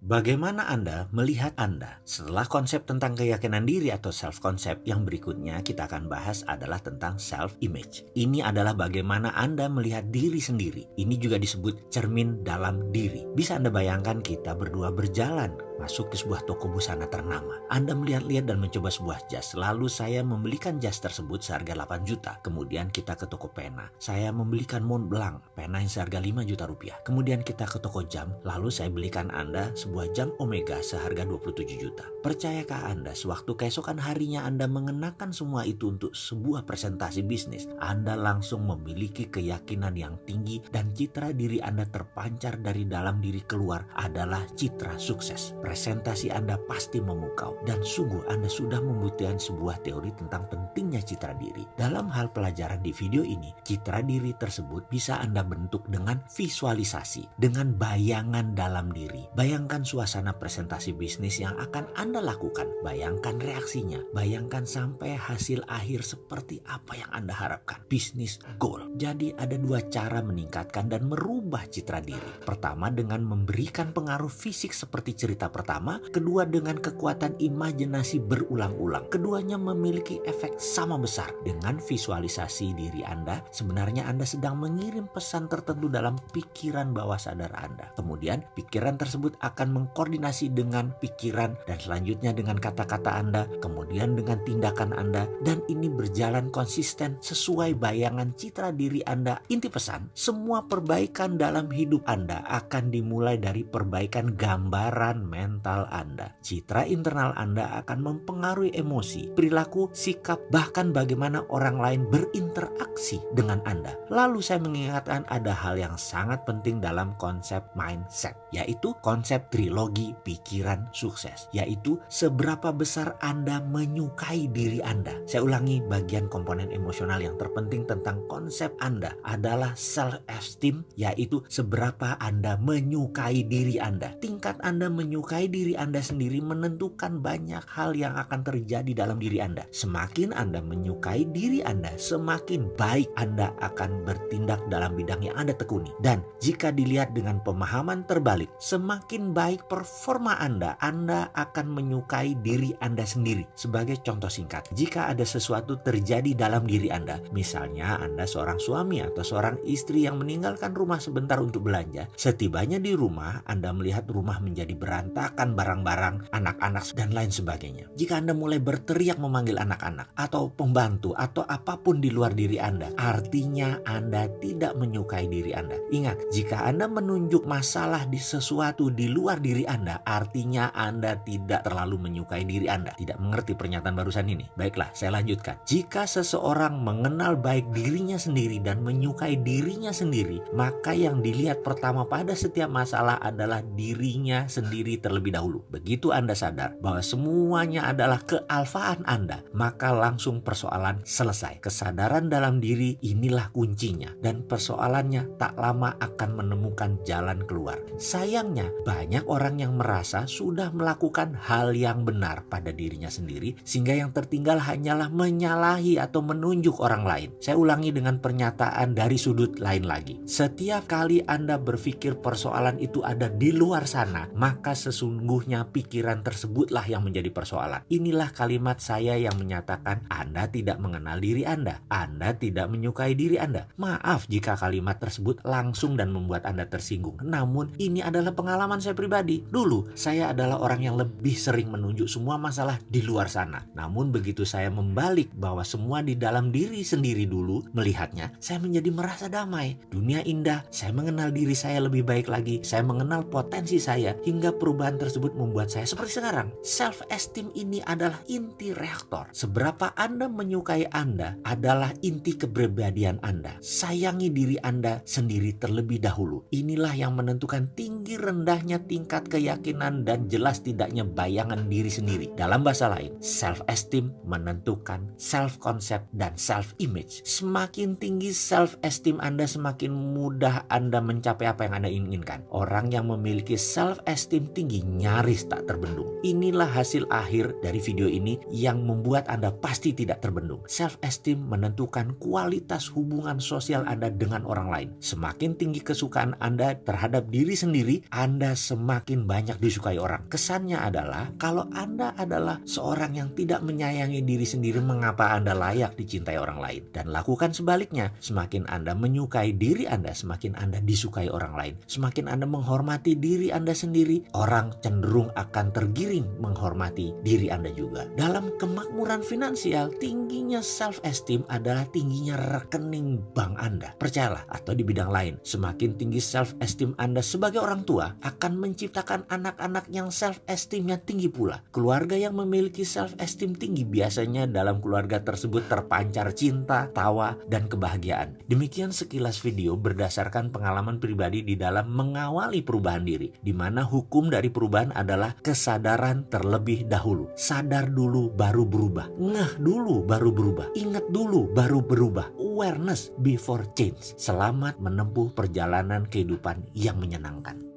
Bagaimana Anda melihat Anda? Setelah konsep tentang keyakinan diri atau self-concept, yang berikutnya kita akan bahas adalah tentang self-image. Ini adalah bagaimana Anda melihat diri sendiri. Ini juga disebut cermin dalam diri. Bisa Anda bayangkan kita berdua berjalan masuk ke sebuah toko busana ternama. Anda melihat-lihat dan mencoba sebuah jas. Lalu saya membelikan jas tersebut seharga 8 juta. Kemudian kita ke toko pena. Saya membelikan Mont Blanc, pena yang seharga 5 juta rupiah. Kemudian kita ke toko jam. Lalu saya belikan Anda sebuah jam Omega seharga 27 juta. Percayakah Anda sewaktu keesokan harinya Anda mengenakan semua itu untuk sebuah presentasi bisnis, Anda langsung memiliki keyakinan yang tinggi dan citra diri Anda terpancar dari dalam diri keluar adalah citra sukses presentasi Anda pasti memukau dan sungguh Anda sudah membutuhkan sebuah teori tentang pentingnya citra diri. Dalam hal pelajaran di video ini, citra diri tersebut bisa Anda bentuk dengan visualisasi, dengan bayangan dalam diri. Bayangkan suasana presentasi bisnis yang akan Anda lakukan. Bayangkan reaksinya. Bayangkan sampai hasil akhir seperti apa yang Anda harapkan. Bisnis goal. Jadi ada dua cara meningkatkan dan merubah citra diri. Pertama dengan memberikan pengaruh fisik seperti cerita pertama, kedua dengan kekuatan imajinasi berulang-ulang. Keduanya memiliki efek sama besar. Dengan visualisasi diri Anda, sebenarnya Anda sedang mengirim pesan tertentu dalam pikiran bawah sadar Anda. Kemudian, pikiran tersebut akan mengkoordinasi dengan pikiran dan selanjutnya dengan kata-kata Anda, kemudian dengan tindakan Anda, dan ini berjalan konsisten sesuai bayangan citra diri Anda. Inti pesan, semua perbaikan dalam hidup Anda akan dimulai dari perbaikan gambaran mental mental Anda. Citra internal Anda akan mempengaruhi emosi, perilaku, sikap, bahkan bagaimana orang lain berinteraksi dengan Anda. Lalu saya mengingatkan ada hal yang sangat penting dalam konsep mindset, yaitu konsep trilogi pikiran sukses, yaitu seberapa besar Anda menyukai diri Anda. Saya ulangi bagian komponen emosional yang terpenting tentang konsep Anda adalah self-esteem, yaitu seberapa Anda menyukai diri Anda. Tingkat Anda menyukai mencintai diri Anda sendiri menentukan banyak hal yang akan terjadi dalam diri Anda. Semakin Anda menyukai diri Anda, semakin baik Anda akan bertindak dalam bidang yang Anda tekuni. Dan jika dilihat dengan pemahaman terbalik, semakin baik performa Anda, Anda akan menyukai diri Anda sendiri. Sebagai contoh singkat, jika ada sesuatu terjadi dalam diri Anda, misalnya Anda seorang suami atau seorang istri yang meninggalkan rumah sebentar untuk belanja, setibanya di rumah Anda melihat rumah menjadi berantakan meletakkan barang-barang anak-anak dan lain sebagainya. Jika Anda mulai berteriak memanggil anak-anak atau pembantu atau apa pun di luar diri Anda, artinya Anda tidak menyukai diri Anda. Ingat, jika Anda menunjuk masalah di sesuatu di luar diri Anda, artinya Anda tidak terlalu menyukai diri Anda. Tidak mengerti pernyataan barusan ini. Baiklah, saya lanjutkan. Jika seseorang mengenal baik dirinya sendiri dan menyukai dirinya sendiri, maka yang dilihat pertama pada setiap masalah adalah dirinya sendiri terlebih terlebih dahulu. Begitu Anda sadar bahwa semuanya adalah kealfaan Anda, maka langsung persoalan selesai. Kesadaran dalam diri inilah kuncinya dan persoalannya tak lama akan menemukan jalan keluar. Sayangnya, banyak orang yang merasa sudah melakukan hal yang benar pada dirinya sendiri sehingga yang tertinggal hanyalah menyalahi atau menunjuk orang lain. Saya ulangi dengan pernyataan dari sudut lain lagi. Setiap kali Anda berpikir persoalan itu ada di luar sana, maka sesungguhnya sesungguhnya pikiran tersebutlah yang menjadi persoalan. Inilah kalimat saya yang menyatakan Anda tidak mengenal diri Anda. Anda tidak menyukai diri Anda. Maaf jika kalimat tersebut langsung dan membuat Anda tersinggung. Namun ini adalah pengalaman saya pribadi. Dulu saya adalah orang yang lebih sering menunjuk semua masalah di luar sana. Namun begitu saya membalik bahwa semua di dalam diri sendiri dulu melihatnya, saya menjadi merasa damai. Dunia indah, saya mengenal diri saya lebih baik lagi. Saya mengenal potensi saya hingga perubahan tersebut membuat saya seperti sekarang. Self-esteem ini adalah inti reaktor. Seberapa Anda menyukai Anda adalah inti kepribadian Anda. Sayangi diri Anda sendiri terlebih dahulu. Inilah yang menentukan tinggi rendahnya tingkat keyakinan dan jelas tidaknya bayangan diri sendiri. Dalam bahasa lain, self-esteem menentukan self-concept dan self-image. Semakin tinggi self-esteem Anda, semakin mudah Anda mencapai apa yang Anda inginkan. Orang yang memiliki self-esteem tinggi nyaris tak terbendung. Inilah hasil akhir dari video ini yang membuat Anda pasti tidak terbendung. Self-esteem menentukan kualitas hubungan sosial Anda dengan orang lain. Semakin tinggi kesukaan Anda terhadap diri sendiri, Anda semakin banyak disukai orang. Kesannya adalah kalau Anda adalah seorang yang tidak menyayangi diri sendiri, mengapa Anda layak dicintai orang lain? Dan lakukan sebaliknya, semakin Anda menyukai diri Anda, semakin Anda disukai orang lain. Semakin Anda menghormati diri Anda sendiri, orang cenderung akan tergiring menghormati diri Anda juga. Dalam kemakmuran finansial, tingginya self-esteem adalah tingginya rekening bank Anda. Percayalah, atau di bidang lain, semakin tinggi self-esteem Anda sebagai orang tua akan menciptakan anak-anak yang self-esteemnya tinggi pula. Keluarga yang memiliki self-esteem tinggi biasanya dalam keluarga tersebut terpancar cinta, tawa, dan kebahagiaan. Demikian sekilas video berdasarkan pengalaman pribadi di dalam mengawali perubahan diri, di mana hukum dari perubahan adalah kesadaran terlebih dahulu. Sadar dulu baru berubah, ngeh dulu baru berubah, ingat dulu baru berubah. Awareness before change. Selamat menempuh perjalanan kehidupan yang menyenangkan.